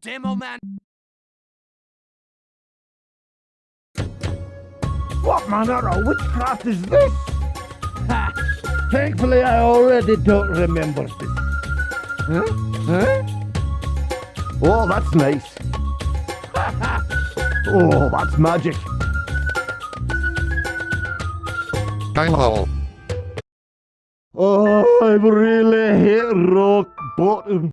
Demo man. What manner of witchcraft is this? Ha! Thankfully, I already don't remember this. Huh? Huh? Oh, that's nice. oh, that's magic. Hello. I've really hit rock bottom.